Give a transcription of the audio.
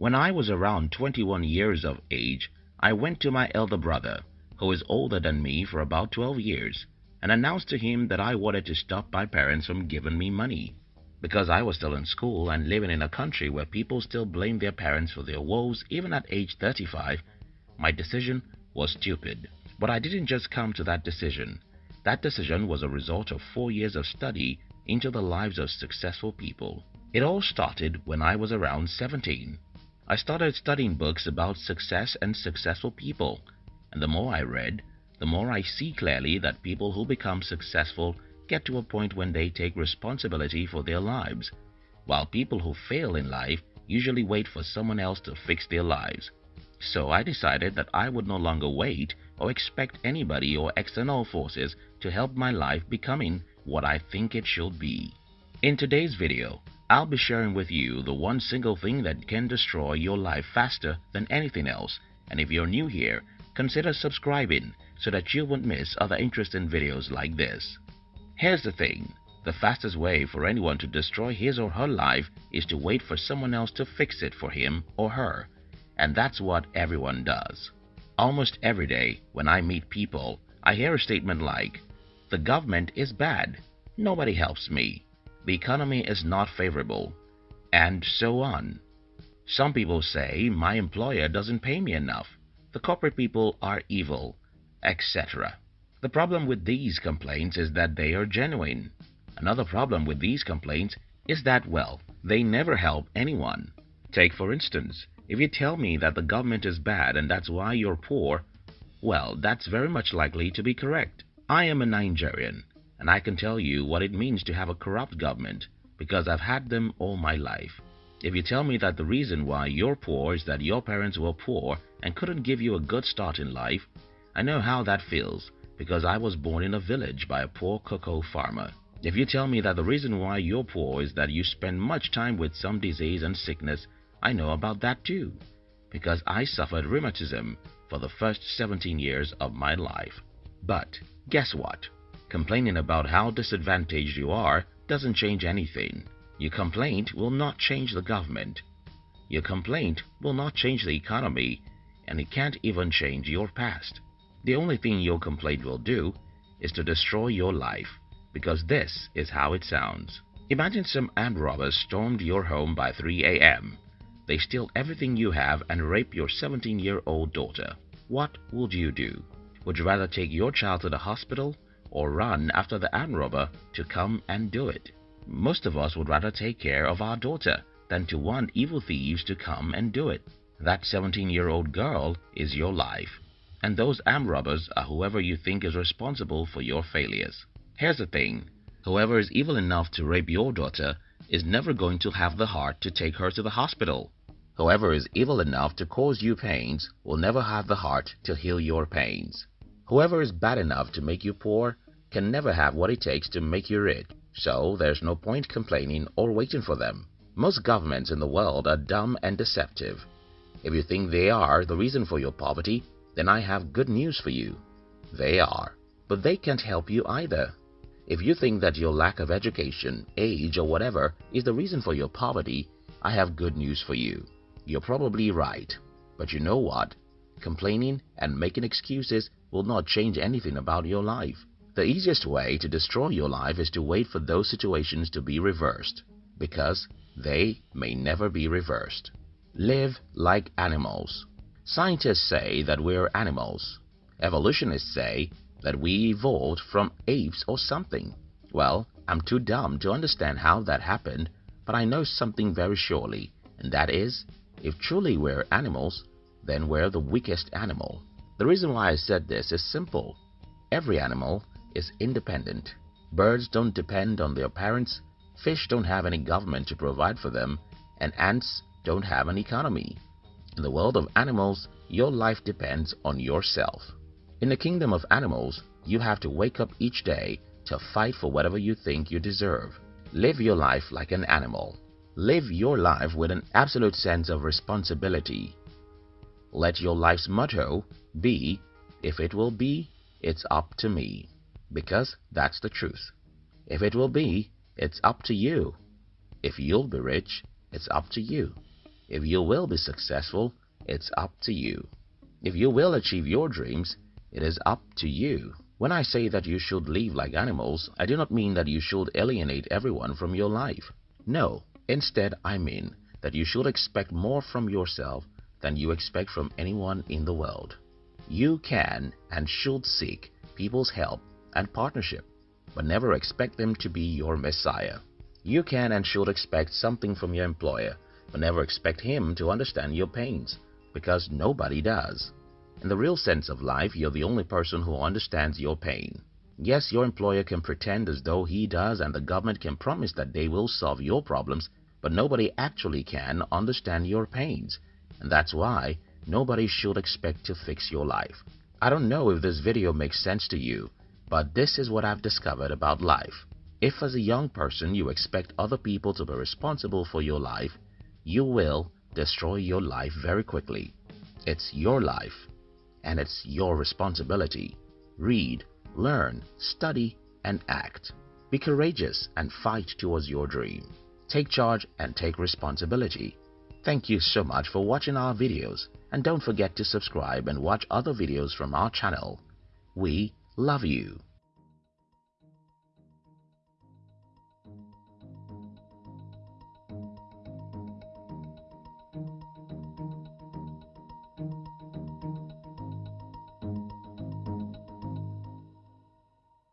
When I was around 21 years of age, I went to my elder brother, who is older than me for about 12 years, and announced to him that I wanted to stop my parents from giving me money. Because I was still in school and living in a country where people still blame their parents for their woes even at age 35, my decision was stupid. But I didn't just come to that decision. That decision was a result of four years of study into the lives of successful people. It all started when I was around 17. I started studying books about success and successful people, and the more I read, the more I see clearly that people who become successful get to a point when they take responsibility for their lives, while people who fail in life usually wait for someone else to fix their lives. So I decided that I would no longer wait or expect anybody or external forces to help my life becoming what I think it should be. In today's video, I'll be sharing with you the one single thing that can destroy your life faster than anything else. And if you're new here, consider subscribing so that you won't miss other interesting videos like this. Here's the thing. The fastest way for anyone to destroy his or her life is to wait for someone else to fix it for him or her. And that's what everyone does. Almost every day when I meet people, I hear a statement like, the government is bad. Nobody helps me. The economy is not favorable. And so on. Some people say my employer doesn't pay me enough. The corporate people are evil, etc. The problem with these complaints is that they are genuine. Another problem with these complaints is that, well, they never help anyone. Take for instance, if you tell me that the government is bad and that's why you're poor, well, that's very much likely to be correct. I am a Nigerian, and I can tell you what it means to have a corrupt government because I've had them all my life. If you tell me that the reason why you're poor is that your parents were poor and couldn't give you a good start in life, I know how that feels because I was born in a village by a poor cocoa farmer. If you tell me that the reason why you're poor is that you spend much time with some disease and sickness, I know about that too, because I suffered rheumatism for the first 17 years of my life. But guess what? Complaining about how disadvantaged you are doesn't change anything. Your complaint will not change the government. Your complaint will not change the economy, and it can't even change your past. The only thing your complaint will do is to destroy your life, because this is how it sounds. Imagine some armed robbers stormed your home by 3 a.m. They steal everything you have and rape your 17-year-old daughter. What would you do? Would you rather take your child to the hospital or run after the armed robber to come and do it? Most of us would rather take care of our daughter than to want evil thieves to come and do it. That 17-year-old girl is your life and those armed robbers are whoever you think is responsible for your failures. Here's the thing, whoever is evil enough to rape your daughter is never going to have the heart to take her to the hospital. Whoever is evil enough to cause you pains will never have the heart to heal your pains. Whoever is bad enough to make you poor can never have what it takes to make you rich, so there's no point complaining or waiting for them. Most governments in the world are dumb and deceptive. If you think they are the reason for your poverty, then I have good news for you. They are, but they can't help you either. If you think that your lack of education, age, or whatever is the reason for your poverty, I have good news for you. You're probably right. But you know what? Complaining and making excuses will not change anything about your life. The easiest way to destroy your life is to wait for those situations to be reversed, because they may never be reversed. Live like animals. Scientists say that we're animals. Evolutionists say that we evolved from apes or something. Well, I'm too dumb to understand how that happened, but I know something very surely, and that is, if truly we're animals, then we're the weakest animal. The reason why I said this is simple. Every animal is independent. Birds don't depend on their parents, fish don't have any government to provide for them, and ants don't have an economy. In the world of animals, your life depends on yourself. In the kingdom of animals, you have to wake up each day to fight for whatever you think you deserve. Live your life like an animal. Live your life with an absolute sense of responsibility. Let your life's motto be, if it will be, it's up to me. Because that's the truth. If it will be, it's up to you. If you'll be rich, it's up to you. If you will be successful, it's up to you. If you will achieve your dreams, it is up to you. When I say that you should live like animals, I do not mean that you should alienate everyone from your life. No, instead I mean that you should expect more from yourself than you expect from anyone in the world. You can and should seek people's help and partnership, but never expect them to be your messiah. You can and should expect something from your employer, but never expect him to understand your pains, because nobody does. In the real sense of life, you're the only person who understands your pain. Yes, your employer can pretend as though he does and the government can promise that they will solve your problems, but nobody actually can understand your pains. And that's why nobody should expect to fix your life. I don't know if this video makes sense to you, but this is what I've discovered about life. If as a young person you expect other people to be responsible for your life, you will destroy your life very quickly. It's your life and it's your responsibility. Read, learn, study, and act. Be courageous and fight towards your dream. Take charge and take responsibility. Thank you so much for watching our videos and don't forget to subscribe and watch other videos from our channel. We love you.